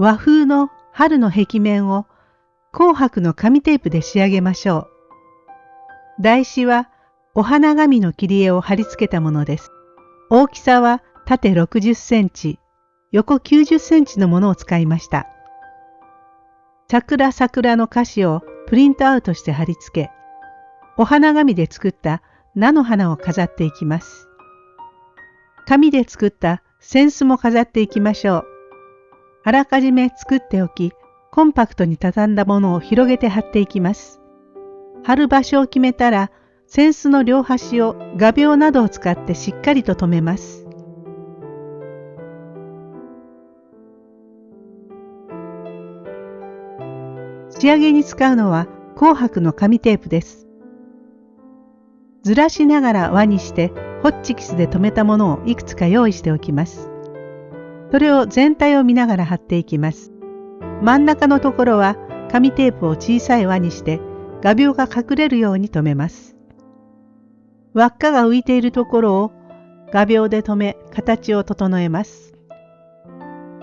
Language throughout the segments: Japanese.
和風の春の壁面を紅白の紙テープで仕上げましょう。台紙はお花紙の切り絵を貼り付けたものです。大きさは縦60センチ、横90センチのものを使いました。桜桜の歌詞をプリントアウトして貼り付け、お花紙で作った菜の花を飾っていきます。紙で作った扇子も飾っていきましょう。あらかじめ作っておき、コンパクトに畳んだものを広げて貼っていきます。貼る場所を決めたら、扇子の両端を画鋲などを使ってしっかりと留めます。仕上げに使うのは紅白の紙テープです。ずらしながら輪にしてホッチキスで留めたものをいくつか用意しておきます。それを全体を見ながら貼っていきます。真ん中のところは紙テープを小さい輪にして画鋲が隠れるように留めます。輪っかが浮いているところを画鋲で留め形を整えます。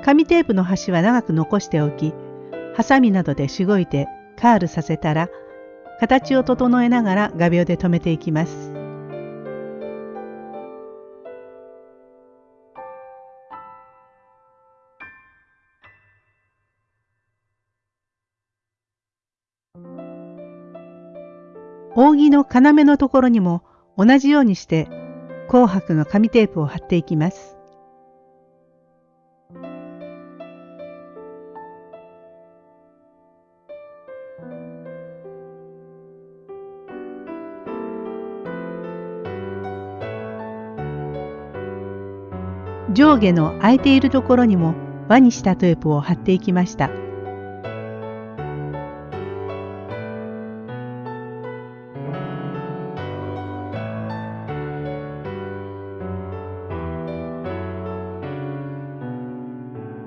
紙テープの端は長く残しておき、ハサミなどでしごいてカールさせたら形を整えながら画鋲で留めていきます。扇の要のところにも同じようにして紅白の紙テープを貼っていきます。上下の空いているところにも輪にしたテープを貼っていきました。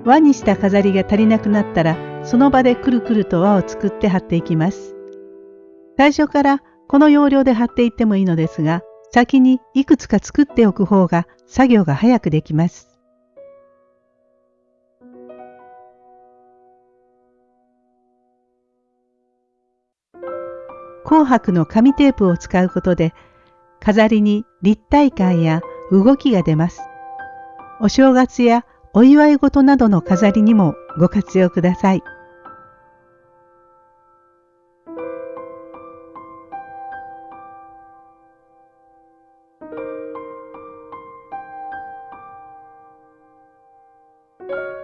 輪にした飾りが足りなくなったらその場でくるくると輪を作って貼っていきます。最初からこの要領で貼っていってもいいのですが先にいくつか作っておく方が作業が早くできます。紅白の紙テープを使うことで飾りに立体感や動きが出ます。お正月やお祝い事などの飾りにもご活用ください。you